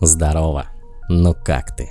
Здорово! Ну как ты?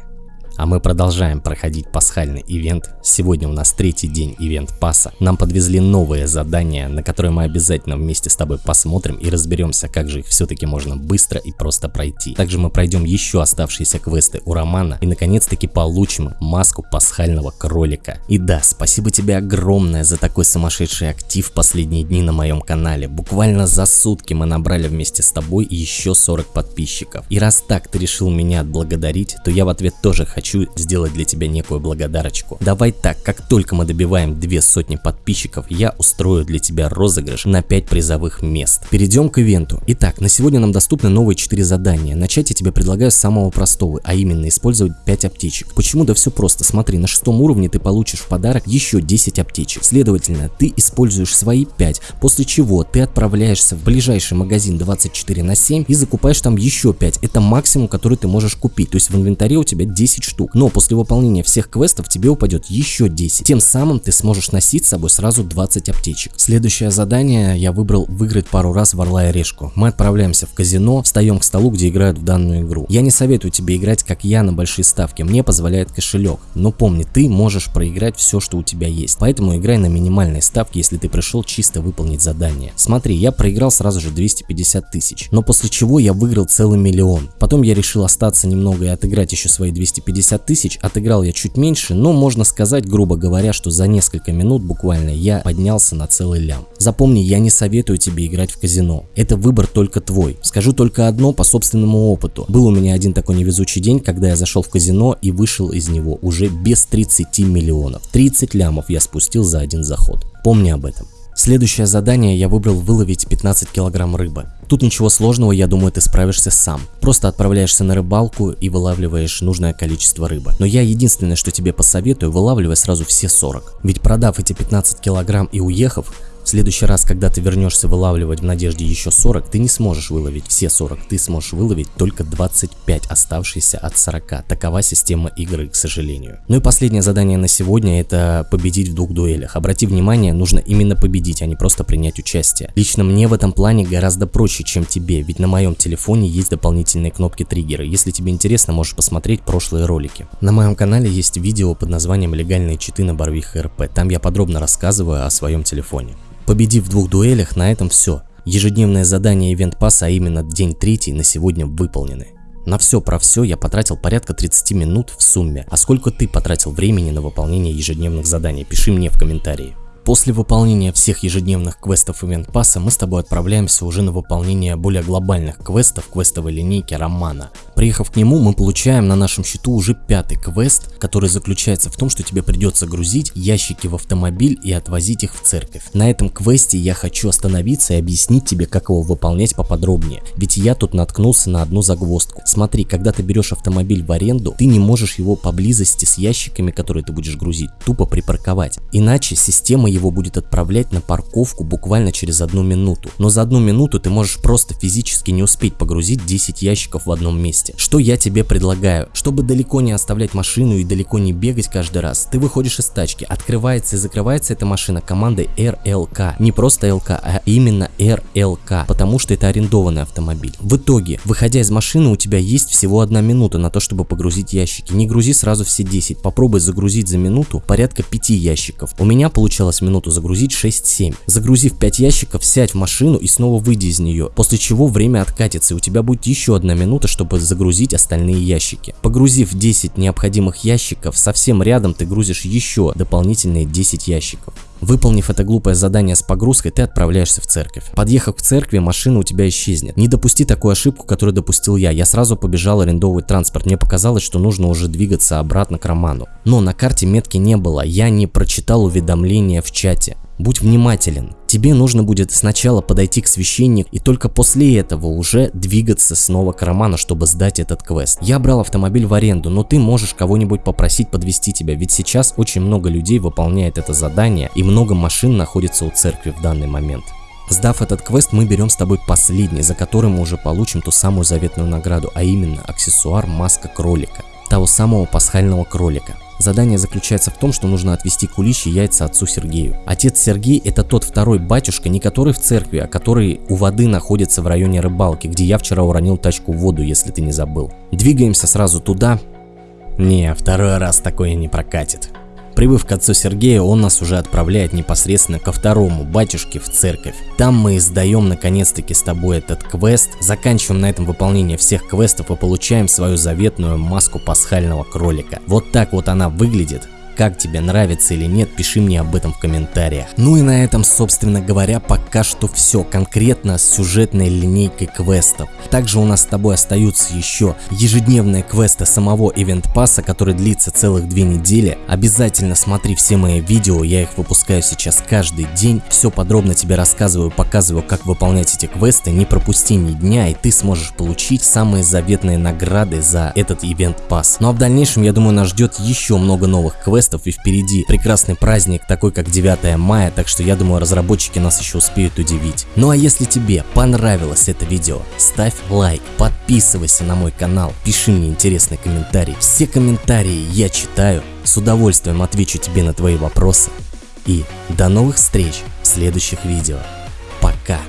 А мы продолжаем проходить пасхальный ивент. Сегодня у нас третий день ивент паса. Нам подвезли новые задания, на которые мы обязательно вместе с тобой посмотрим и разберемся, как же их все-таки можно быстро и просто пройти. Также мы пройдем еще оставшиеся квесты у Романа и наконец-таки получим маску пасхального кролика. И да, спасибо тебе огромное за такой сумасшедший актив последние дни на моем канале. Буквально за сутки мы набрали вместе с тобой еще 40 подписчиков. И раз так ты решил меня отблагодарить, то я в ответ тоже хочу хочу сделать для тебя некую благодарочку. Давай так, как только мы добиваем две сотни подписчиков, я устрою для тебя розыгрыш на 5 призовых мест. Перейдем к ивенту. Итак, на сегодня нам доступны новые 4 задания. Начать я тебе предлагаю с самого простого, а именно использовать 5 аптечек. Почему? Да все просто. Смотри, на шестом уровне ты получишь в подарок еще 10 аптечек. Следовательно, ты используешь свои 5, после чего ты отправляешься в ближайший магазин 24 на 7 и закупаешь там еще 5. Это максимум, который ты можешь купить. То есть в инвентаре у тебя 10 штук штук, но после выполнения всех квестов тебе упадет еще 10. Тем самым ты сможешь носить с собой сразу 20 аптечек. Следующее задание я выбрал выиграть пару раз в Орла и Решку. Мы отправляемся в казино, встаем к столу, где играют в данную игру. Я не советую тебе играть как я на большие ставки, мне позволяет кошелек. Но помни, ты можешь проиграть все, что у тебя есть. Поэтому играй на минимальной ставке, если ты пришел чисто выполнить задание. Смотри, я проиграл сразу же 250 тысяч, но после чего я выиграл целый миллион. Потом я решил остаться немного и отыграть еще свои 250 50 тысяч, отыграл я чуть меньше, но можно сказать, грубо говоря, что за несколько минут буквально я поднялся на целый лям. Запомни, я не советую тебе играть в казино. Это выбор только твой. Скажу только одно по собственному опыту. Был у меня один такой невезучий день, когда я зашел в казино и вышел из него уже без 30 миллионов. 30 лямов я спустил за один заход. Помни об этом. Следующее задание я выбрал выловить 15 килограмм рыбы. Тут ничего сложного, я думаю, ты справишься сам. Просто отправляешься на рыбалку и вылавливаешь нужное количество рыбы. Но я единственное, что тебе посоветую, вылавливай сразу все 40. Ведь продав эти 15 килограмм и уехав, в следующий раз, когда ты вернешься вылавливать в надежде еще 40, ты не сможешь выловить все 40, ты сможешь выловить только 25 оставшиеся от 40. Такова система игры, к сожалению. Ну и последнее задание на сегодня это победить в двух дуэлях. Обрати внимание, нужно именно победить, а не просто принять участие. Лично мне в этом плане гораздо проще, чем тебе, ведь на моем телефоне есть дополнительные кнопки триггеры. Если тебе интересно, можешь посмотреть прошлые ролики. На моем канале есть видео под названием «Легальные читы на Барвих РП». Там я подробно рассказываю о своем телефоне. Победив в двух дуэлях, на этом все. Ежедневное задание ивент пасса, а именно день третий, на сегодня выполнены. На все про все я потратил порядка 30 минут в сумме. А сколько ты потратил времени на выполнение ежедневных заданий? Пиши мне в комментарии. После выполнения всех ежедневных квестов Event Pass мы с тобой отправляемся уже на выполнение более глобальных квестов квестовой линейки Романа. Приехав к нему, мы получаем на нашем счету уже пятый квест, который заключается в том, что тебе придется грузить ящики в автомобиль и отвозить их в церковь. На этом квесте я хочу остановиться и объяснить тебе, как его выполнять поподробнее, ведь я тут наткнулся на одну загвоздку. Смотри, когда ты берешь автомобиль в аренду, ты не можешь его поблизости с ящиками, которые ты будешь грузить, тупо припарковать. Иначе система его будет отправлять на парковку буквально через одну минуту. Но за одну минуту ты можешь просто физически не успеть погрузить 10 ящиков в одном месте. Что я тебе предлагаю? Чтобы далеко не оставлять машину и далеко не бегать каждый раз, ты выходишь из тачки, открывается и закрывается эта машина командой RLK. Не просто LK, а именно RLK, потому что это арендованный автомобиль. В итоге, выходя из машины, у тебя есть всего одна минута на то, чтобы погрузить ящики. Не грузи сразу все 10, попробуй загрузить за минуту порядка 5 ящиков. У меня получалось минуту загрузить 6-7. Загрузив 5 ящиков, сядь в машину и снова выйди из нее, после чего время откатится и у тебя будет еще одна минута, чтобы загрузить остальные ящики. Погрузив 10 необходимых ящиков, совсем рядом ты грузишь еще дополнительные 10 ящиков. Выполнив это глупое задание с погрузкой, ты отправляешься в церковь. Подъехав к церкви, машина у тебя исчезнет. Не допусти такую ошибку, которую допустил я. Я сразу побежал арендовывать транспорт. Мне показалось, что нужно уже двигаться обратно к Роману. Но на карте метки не было. Я не прочитал уведомления в чате. Будь внимателен. Тебе нужно будет сначала подойти к священнику и только после этого уже двигаться снова к Роману, чтобы сдать этот квест. Я брал автомобиль в аренду, но ты можешь кого-нибудь попросить подвести тебя, ведь сейчас очень много людей выполняет это задание и много машин находится у церкви в данный момент. Сдав этот квест, мы берем с тобой последний, за который мы уже получим ту самую заветную награду, а именно аксессуар маска кролика того самого пасхального кролика. Задание заключается в том, что нужно отвести куличи яйца отцу Сергею. Отец Сергей это тот второй батюшка, не который в церкви, а который у воды находится в районе рыбалки, где я вчера уронил тачку в воду, если ты не забыл. Двигаемся сразу туда. Не, второй раз такое не прокатит. Прибыв к отцу Сергею, он нас уже отправляет непосредственно ко второму батюшке в церковь. Там мы сдаем наконец-таки с тобой этот квест, заканчиваем на этом выполнение всех квестов и получаем свою заветную маску пасхального кролика. Вот так вот она выглядит. Как тебе нравится или нет, пиши мне об этом в комментариях. Ну и на этом, собственно говоря, пока что все конкретно с сюжетной линейкой квестов. Также у нас с тобой остаются еще ежедневные квесты самого Event Pass, который длится целых две недели. Обязательно смотри все мои видео, я их выпускаю сейчас каждый день. Все подробно тебе рассказываю, показываю, как выполнять эти квесты. Не пропусти ни дня, и ты сможешь получить самые заветные награды за этот Event Pass. Ну а в дальнейшем, я думаю, нас ждет еще много новых квестов квестов и впереди прекрасный праздник, такой как 9 мая, так что я думаю разработчики нас еще успеют удивить. Ну а если тебе понравилось это видео, ставь лайк, подписывайся на мой канал, пиши мне интересный комментарий. Все комментарии я читаю, с удовольствием отвечу тебе на твои вопросы. И до новых встреч в следующих видео. Пока!